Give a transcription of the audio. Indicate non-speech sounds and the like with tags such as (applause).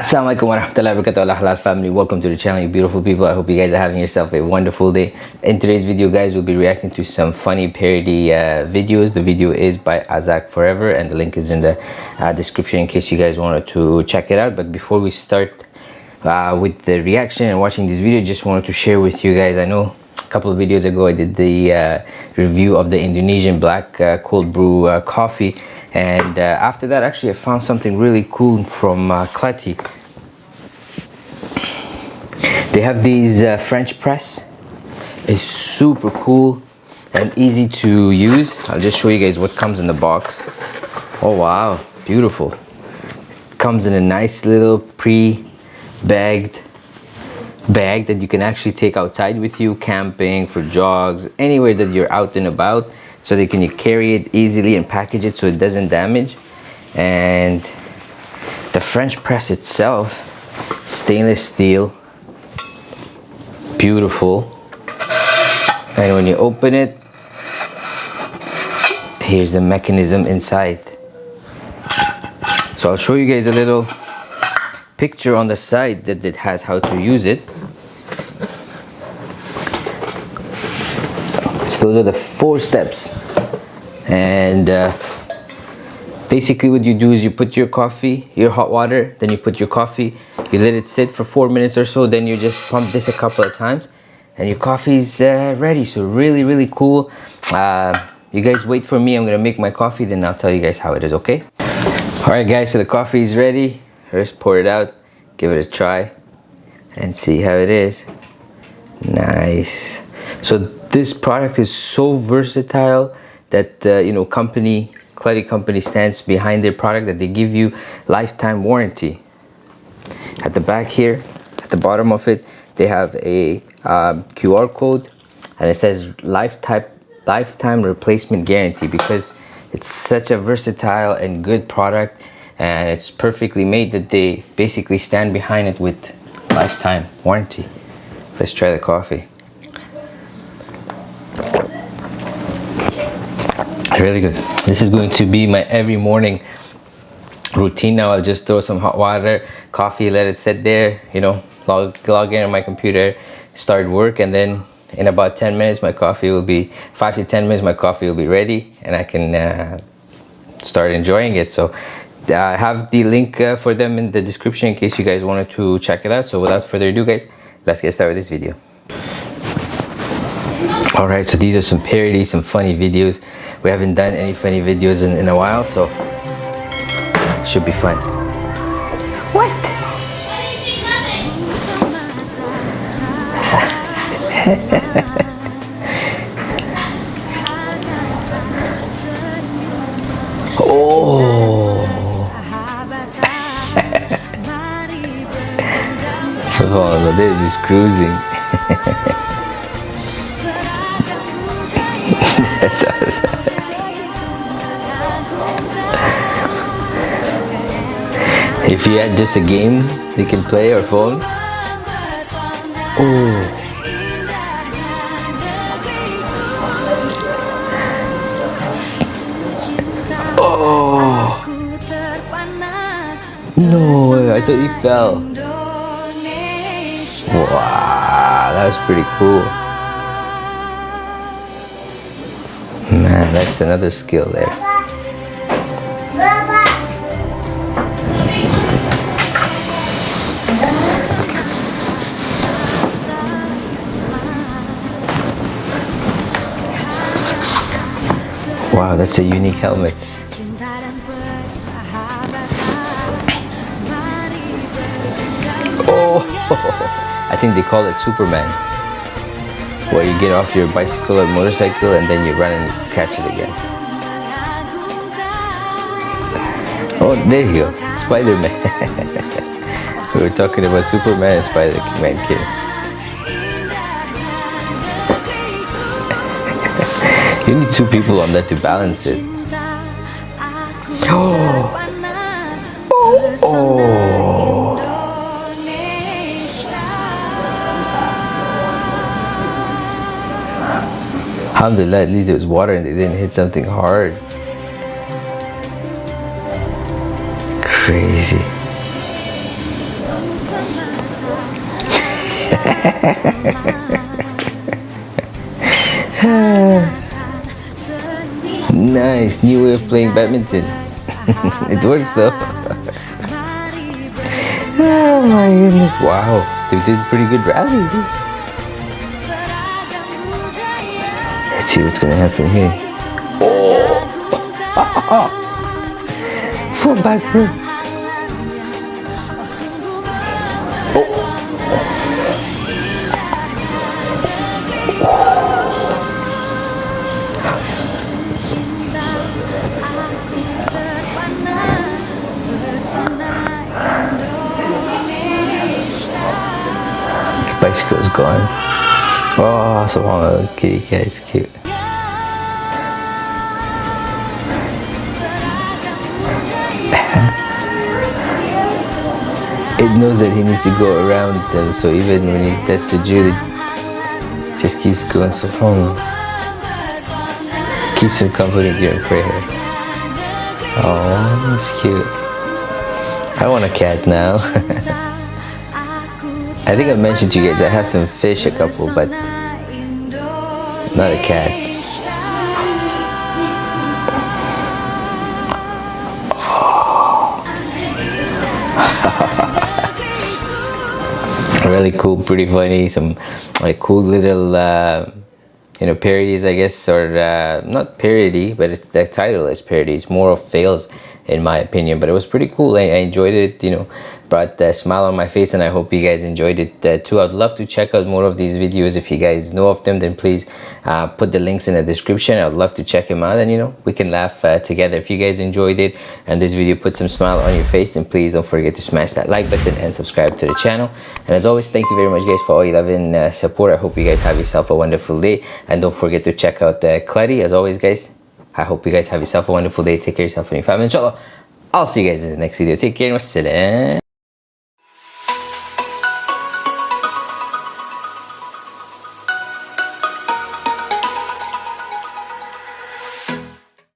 Assalamualaikum warahmatullahi wabarakatuh. Halal family welcome to the channel you beautiful people. I hope you guys are having yourself a wonderful day. In today's video guys we'll be reacting to some funny parody uh, videos. The video is by azak forever and the link is in the uh, description in case you guys wanted to check it out. But before we start uh, with the reaction and watching this video just wanted to share with you guys i know a couple of videos ago i did the uh, review of the indonesian black uh, cold brew uh, coffee. And uh, after that actually I found something really cool from uh, Kleti they have these uh, French press. It's super cool and easy to use. I'll just show you guys what comes in the box. Oh wow. Beautiful. Comes in a nice little pre-bagged bag that you can actually take outside with you camping for jogs anywhere that you're out and about so they can carry it easily and package it so it doesn't damage. And the French press itself stainless steel beautiful. And when you open it here's the mechanism inside. So I'll show you guys a little picture on the side that it has how to use it. So those are the four steps. And uh, basically what you do is you put your coffee your hot water then you put your coffee you let it sit for four minutes or so then you just pump this a couple of times and your coffee's uh, ready. So really really cool. Uh, you guys wait for me. I'm gonna make my coffee then I'll tell you guys how it is okay? All right guys so the coffee is ready. Let's pour it out. Give it a try and see how it is. Nice. So this product is so versatile that uh, you know company Kleti company stands behind their product that they give you lifetime warranty. At the back here at the bottom of it they have a um, QR code and it says lifetime lifetime replacement guarantee because it's such a versatile and good product and it's perfectly made that they basically stand behind it with lifetime warranty. Let's try the coffee really good. This is going to be my every morning routine now. I'll just throw some hot water coffee let it sit there you know log, log in on my computer start work and then in about 10 minutes my coffee will be 5 to 10 minutes my coffee will be ready and I can uh, start enjoying it. So I have the link uh, for them in the description in case you guys wanted to check it out. So without further ado guys let's get started with this video. All right so these are some parodies some funny videos we haven't done any funny videos in, in a while so should be fun. What? (laughs) Oh so they're just cruising. (laughs) That's awesome. If you had just a game you can play or phone. Oh. Oh. No, I thought you fell. Wow, that was pretty cool. Man, that's another skill there. Wow, that's a unique helmet. Oh, (laughs) I think they call it Superman. Where you get off your bicycle or motorcycle and then you run and catch it again. Oh, there you go. Spider-Man. (laughs) we were talking about Superman and Spider-Man kid. You need two people on that to balance it. Oh. (gasps) Oh. oh. Alhamdulillah, at least it was water and they didn't hit something hard. Crazy. (laughs) (laughs) nice new way of playing badminton. (laughs) it works though. (laughs) oh my goodness! Wow, they did pretty good rally. Let's see what's gonna happen here. Oh! (laughs) Full back through. Oh. Bicycle's gone. Oh, so long, kitty cat, it's cute. (laughs) it knows that he needs to go around them, so even when he tests the it just keeps going so long. Keeps him confident during prayer. Oh, that's cute. I want a cat now. (laughs) I think I mentioned to you guys I have some fish, a couple, but not a cat. (laughs) really cool, pretty funny, some like cool little uh, you know parodies I guess or uh, not parody but the title is parody it's more of fails in my opinion but it was pretty cool. I, I enjoyed it you know brought a smile on my face and I hope you guys enjoyed it uh, too. I'd love to check out more of these videos. If you guys know of them then please uh, put the links in the description. I'd love to check them out and you know we can laugh uh, together. If you guys enjoyed it and this video put some smile on your face then please don't forget to smash that like button and subscribe to the channel. And as always thank you very much guys for all your love and uh, support. I hope you guys have yourself a wonderful day. And don't forget to check out uh, as always guys I hope you guys have yourself a wonderful day. Take care of yourself and your family. Inshallah I'll see you guys in the next video. Take care wassalam